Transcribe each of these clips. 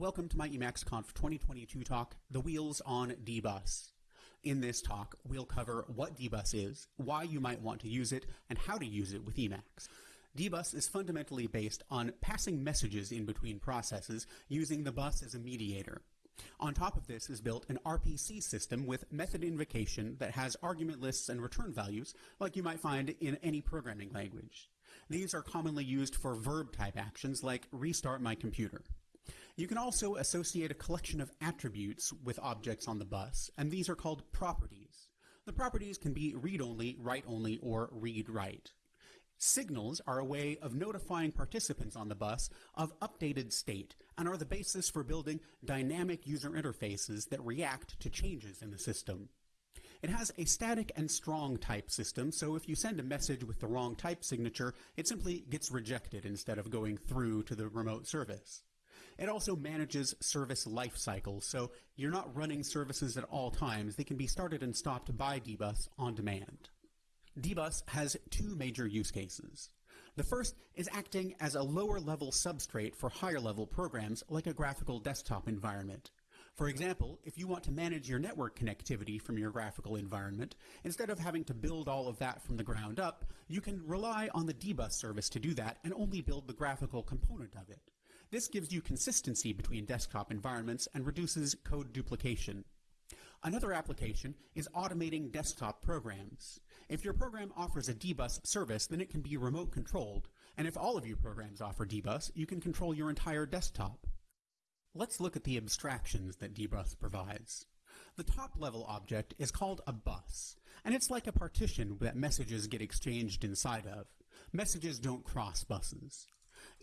Welcome to my EmacsConf 2022 talk, The Wheels on dbus. In this talk, we'll cover what dbus is, why you might want to use it, and how to use it with Emacs. dbus is fundamentally based on passing messages in between processes using the bus as a mediator. On top of this is built an RPC system with method invocation that has argument lists and return values, like you might find in any programming language. These are commonly used for verb type actions like restart my computer. You can also associate a collection of attributes with objects on the bus, and these are called properties. The properties can be read-only, write-only, or read-write. Signals are a way of notifying participants on the bus of updated state and are the basis for building dynamic user interfaces that react to changes in the system. It has a static and strong type system, so if you send a message with the wrong type signature, it simply gets rejected instead of going through to the remote service. It also manages service life cycles, so you're not running services at all times. They can be started and stopped by dbus on demand. dbus has two major use cases. The first is acting as a lower level substrate for higher level programs like a graphical desktop environment. For example, if you want to manage your network connectivity from your graphical environment, instead of having to build all of that from the ground up, you can rely on the dbus service to do that and only build the graphical component of it. This gives you consistency between desktop environments and reduces code duplication. Another application is automating desktop programs. If your program offers a dbus service, then it can be remote controlled, and if all of your programs offer dbus, you can control your entire desktop. Let's look at the abstractions that dbus provides. The top level object is called a bus, and it's like a partition that messages get exchanged inside of. Messages don't cross buses.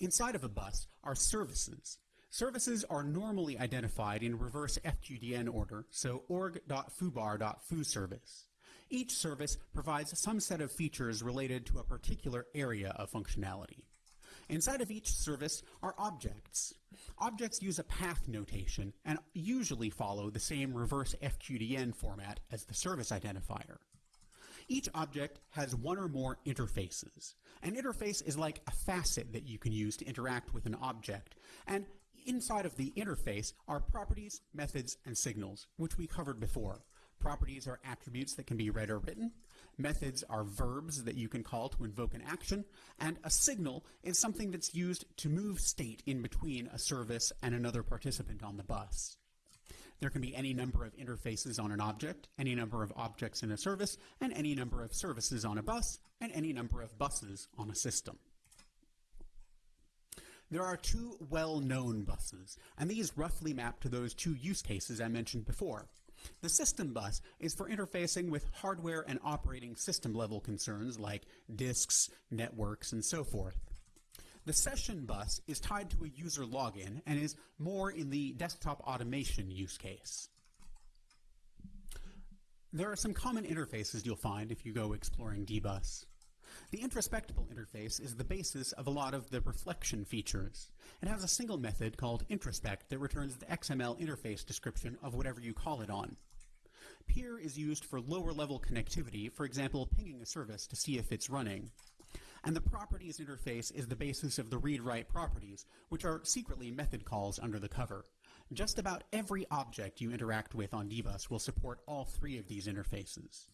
Inside of a bus are services. Services are normally identified in reverse FQDN order, so org.foobar.fooservice. Each service provides some set of features related to a particular area of functionality. Inside of each service are objects. Objects use a path notation and usually follow the same reverse FQDN format as the service identifier. Each object has one or more interfaces. An interface is like a facet that you can use to interact with an object, and inside of the interface are properties, methods, and signals, which we covered before. Properties are attributes that can be read or written. Methods are verbs that you can call to invoke an action. And a signal is something that's used to move state in between a service and another participant on the bus. There can be any number of interfaces on an object, any number of objects in a service, and any number of services on a bus, and any number of buses on a system. There are two well-known buses, and these roughly map to those two use cases I mentioned before. The system bus is for interfacing with hardware and operating system level concerns like disks, networks, and so forth. The session bus is tied to a user login and is more in the desktop automation use case. There are some common interfaces you'll find if you go exploring dbus. The introspectable interface is the basis of a lot of the reflection features. It has a single method called introspect that returns the XML interface description of whatever you call it on. Peer is used for lower level connectivity, for example, pinging a service to see if it's running. And the properties interface is the basis of the read-write properties, which are secretly method calls under the cover. Just about every object you interact with on dbus will support all three of these interfaces.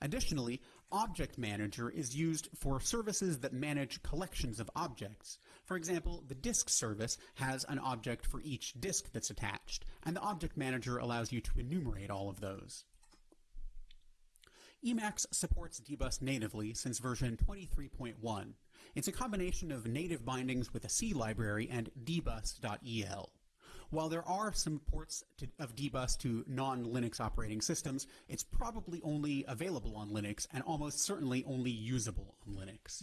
Additionally, Object Manager is used for services that manage collections of objects. For example, the disk service has an object for each disk that's attached, and the Object Manager allows you to enumerate all of those. Emacs supports dbus natively since version 23.1. It's a combination of native bindings with a C library and dbus.el. While there are some ports to, of dbus to non-Linux operating systems, it's probably only available on Linux and almost certainly only usable on Linux.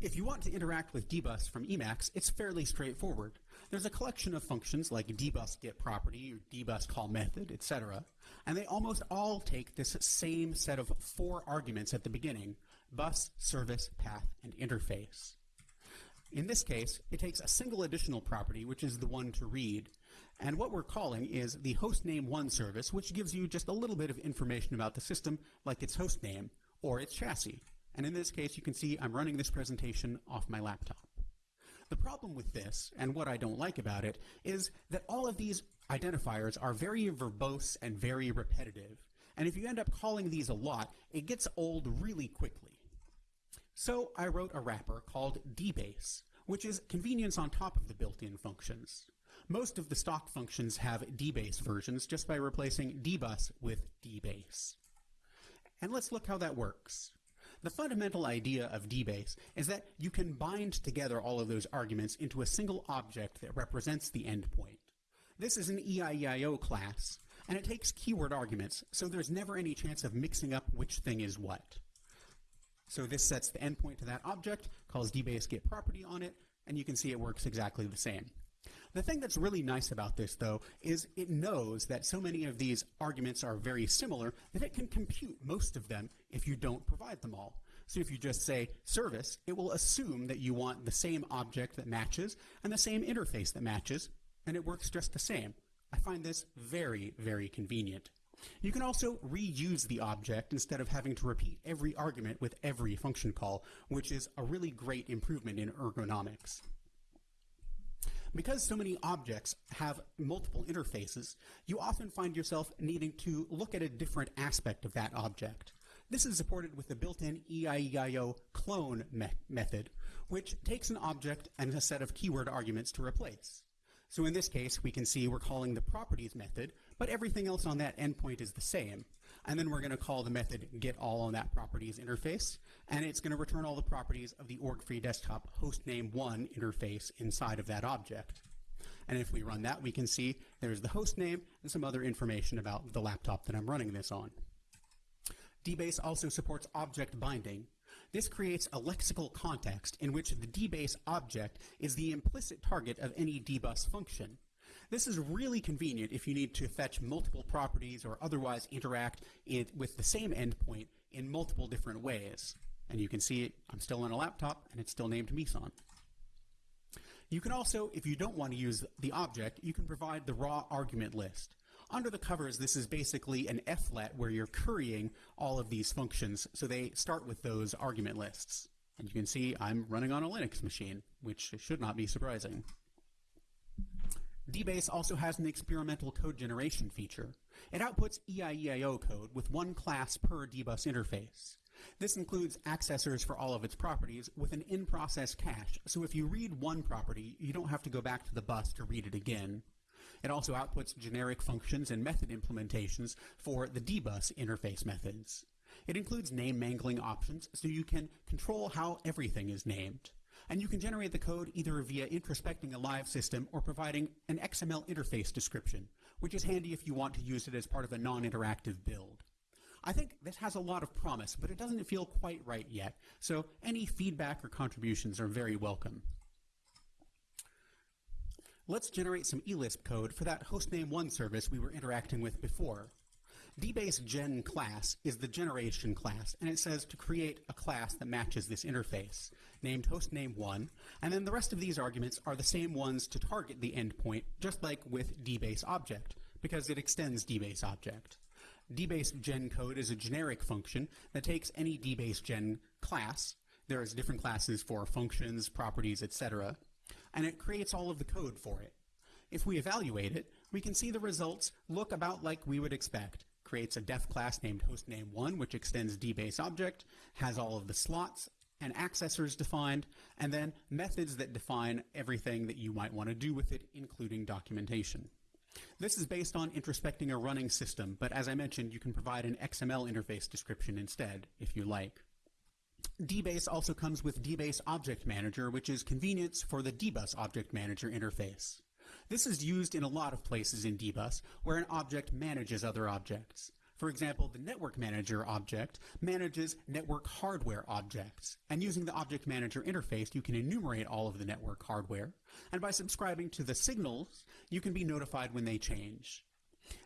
If you want to interact with dbus from Emacs, it's fairly straightforward. There's a collection of functions like dbus get property or dbus call method, etc. And they almost all take this same set of four arguments at the beginning, bus, service, path, and interface. In this case, it takes a single additional property, which is the one to read, and what we're calling is the hostname1 service, which gives you just a little bit of information about the system, like its hostname or its chassis. And in this case, you can see I'm running this presentation off my laptop. The problem with this, and what I don't like about it, is that all of these identifiers are very verbose and very repetitive. And if you end up calling these a lot, it gets old really quickly. So I wrote a wrapper called debase, which is convenience on top of the built-in functions. Most of the stock functions have debase versions just by replacing dbus with debase. And let's look how that works. The fundamental idea of debase is that you can bind together all of those arguments into a single object that represents the endpoint. This is an EIEIO class, and it takes keyword arguments, so there's never any chance of mixing up which thing is what. So this sets the endpoint to that object, calls debase get property on it, and you can see it works exactly the same. The thing that's really nice about this, though, is it knows that so many of these arguments are very similar that it can compute most of them if you don't provide them all. So if you just say service, it will assume that you want the same object that matches and the same interface that matches, and it works just the same. I find this very, very convenient. You can also reuse the object instead of having to repeat every argument with every function call, which is a really great improvement in ergonomics. Because so many objects have multiple interfaces, you often find yourself needing to look at a different aspect of that object. This is supported with the built-in EIEIO clone me method, which takes an object and a set of keyword arguments to replace. So in this case, we can see we're calling the properties method, but everything else on that endpoint is the same. And then we're going to call the method get all on that properties interface, and it's going to return all the properties of the org.freedesktop hostname1 interface inside of that object. And if we run that, we can see there's the host name and some other information about the laptop that I'm running this on. Debase also supports object binding. This creates a lexical context in which the Debase object is the implicit target of any dbus function. This is really convenient if you need to fetch multiple properties or otherwise interact it with the same endpoint in multiple different ways. And you can see it, I'm still on a laptop and it's still named Meson. You can also, if you don't want to use the object, you can provide the raw argument list. Under the covers, this is basically an flet where you're currying all of these functions, so they start with those argument lists. And you can see I'm running on a Linux machine, which should not be surprising. Debase also has an experimental code generation feature. It outputs EIEIO code with one class per dbus interface. This includes accessors for all of its properties with an in-process cache, so if you read one property, you don't have to go back to the bus to read it again. It also outputs generic functions and method implementations for the dbus interface methods. It includes name mangling options, so you can control how everything is named and you can generate the code either via introspecting a live system or providing an XML interface description, which is handy if you want to use it as part of a non-interactive build. I think this has a lot of promise, but it doesn't feel quite right yet, so any feedback or contributions are very welcome. Let's generate some eLisp code for that hostname1 service we were interacting with before. Debase gen class is the generation class, and it says to create a class that matches this interface, named hostname1, and then the rest of these arguments are the same ones to target the endpoint, just like with debase object, because it extends debase object. debase gen code is a generic function that takes any debase gen class, there's different classes for functions, properties, etc., and it creates all of the code for it. If we evaluate it, we can see the results look about like we would expect creates a def class named hostname1, which extends debase object, has all of the slots and accessors defined, and then methods that define everything that you might want to do with it, including documentation. This is based on introspecting a running system, but as I mentioned, you can provide an XML interface description instead, if you like. Debase also comes with Debase Object Manager, which is convenience for the DBus Object Manager interface. This is used in a lot of places in dbus where an object manages other objects. For example, the Network Manager object manages network hardware objects. And using the Object Manager interface, you can enumerate all of the network hardware. And by subscribing to the signals, you can be notified when they change.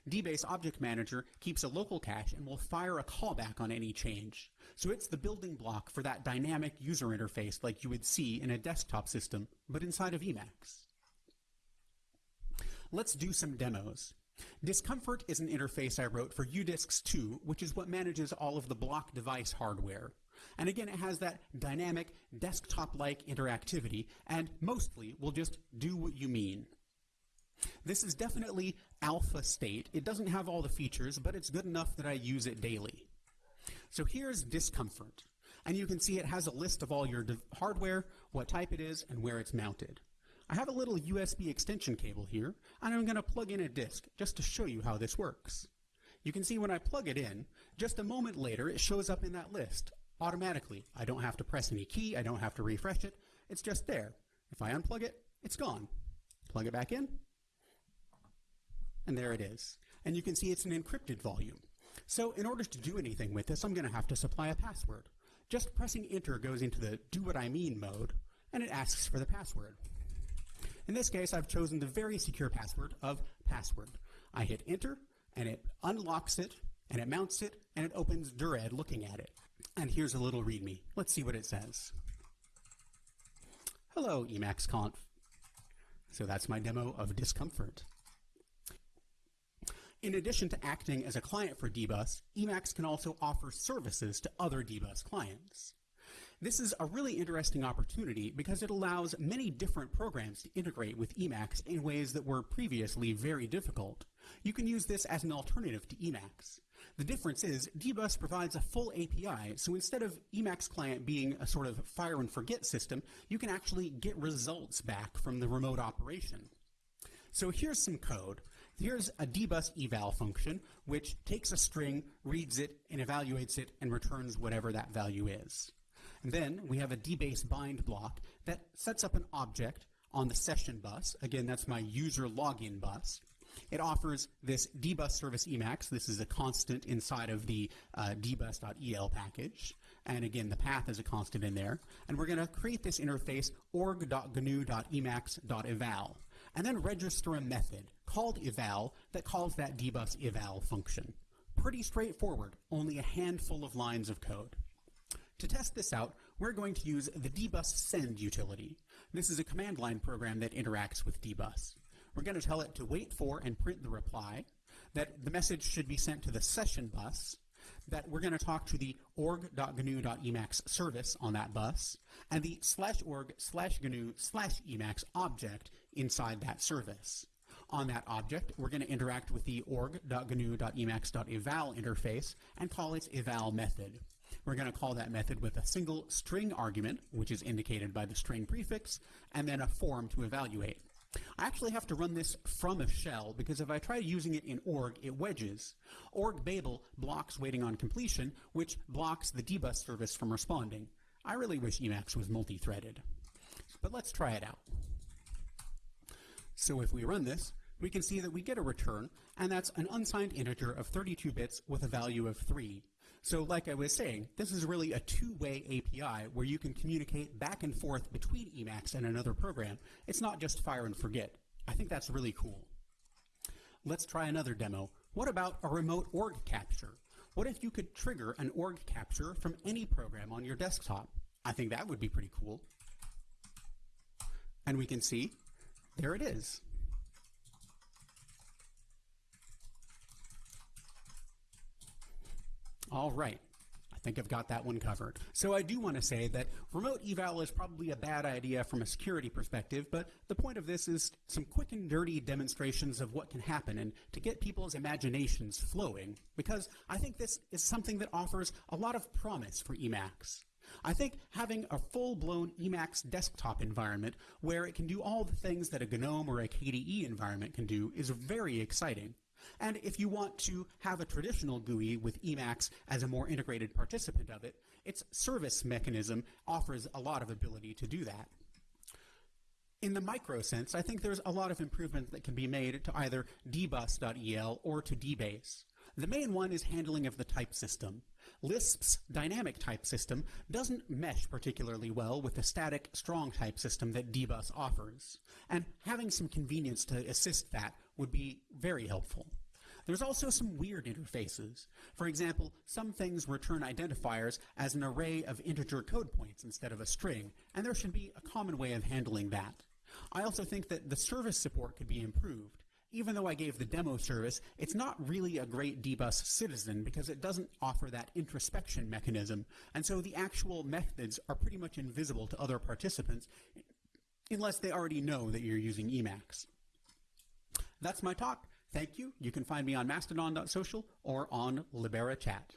Debase Object Manager keeps a local cache and will fire a callback on any change. So it's the building block for that dynamic user interface like you would see in a desktop system, but inside of Emacs. Let's do some demos. Discomfort is an interface I wrote for UDisks 2, which is what manages all of the block device hardware. And again, it has that dynamic, desktop-like interactivity, and mostly will just do what you mean. This is definitely alpha state. It doesn't have all the features, but it's good enough that I use it daily. So here's discomfort. And you can see it has a list of all your hardware, what type it is, and where it's mounted. I have a little USB extension cable here, and I'm going to plug in a disk just to show you how this works. You can see when I plug it in, just a moment later it shows up in that list automatically. I don't have to press any key, I don't have to refresh it, it's just there. If I unplug it, it's gone. Plug it back in, and there it is. And you can see it's an encrypted volume. So in order to do anything with this, I'm going to have to supply a password. Just pressing enter goes into the do what I mean mode, and it asks for the password. In this case, I've chosen the very secure password of password. I hit enter, and it unlocks it, and it mounts it, and it opens Dired looking at it. And here's a little README. Let's see what it says. Hello, Emacs Conf. So that's my demo of Discomfort. In addition to acting as a client for dbus, Emacs can also offer services to other dbus clients. This is a really interesting opportunity because it allows many different programs to integrate with Emacs in ways that were previously very difficult. You can use this as an alternative to Emacs. The difference is dbus provides a full API, so instead of Emacs client being a sort of fire and forget system, you can actually get results back from the remote operation. So here's some code. Here's a dbus eval function, which takes a string, reads it, and evaluates it, and returns whatever that value is. And then we have a debase bind block that sets up an object on the session bus. Again, that's my user login bus. It offers this dbus service Emacs. This is a constant inside of the uh, dbus.el package. And again, the path is a constant in there. And we're going to create this interface org.gnu.emacs.eval and then register a method called eval that calls that dbus eval function. Pretty straightforward, only a handful of lines of code. To test this out, we're going to use the dbus send utility. This is a command line program that interacts with dbus. We're going to tell it to wait for and print the reply, that the message should be sent to the session bus, that we're going to talk to the org.gnu.emacs service on that bus, and the slash org slash gnu slash emacs object inside that service. On that object, we're going to interact with the org.gnu.emacs.eval interface and call its eval method. We're going to call that method with a single string argument, which is indicated by the string prefix, and then a form to evaluate. I actually have to run this from a shell because if I try using it in org, it wedges. Org Babel blocks waiting on completion, which blocks the dbus service from responding. I really wish Emacs was multi-threaded. But let's try it out. So if we run this, we can see that we get a return, and that's an unsigned integer of 32 bits with a value of 3. So like I was saying, this is really a two-way API where you can communicate back and forth between Emacs and another program. It's not just fire and forget. I think that's really cool. Let's try another demo. What about a remote org capture? What if you could trigger an org capture from any program on your desktop? I think that would be pretty cool. And we can see there it is. All right. I think I've got that one covered. So I do want to say that remote eval is probably a bad idea from a security perspective, but the point of this is some quick and dirty demonstrations of what can happen and to get people's imaginations flowing, because I think this is something that offers a lot of promise for Emacs. I think having a full-blown Emacs desktop environment where it can do all the things that a GNOME or a KDE environment can do is very exciting. And if you want to have a traditional GUI with Emacs as a more integrated participant of it, its service mechanism offers a lot of ability to do that. In the micro sense, I think there's a lot of improvement that can be made to either dbus.el or to debase. The main one is handling of the type system. Lisp's dynamic type system doesn't mesh particularly well with the static strong type system that dbus offers, and having some convenience to assist that would be very helpful. There's also some weird interfaces. For example, some things return identifiers as an array of integer code points instead of a string, and there should be a common way of handling that. I also think that the service support could be improved. Even though I gave the demo service, it's not really a great dbus citizen because it doesn't offer that introspection mechanism, and so the actual methods are pretty much invisible to other participants unless they already know that you're using Emacs. That's my talk. Thank you. You can find me on mastodon.social or on Libera Chat.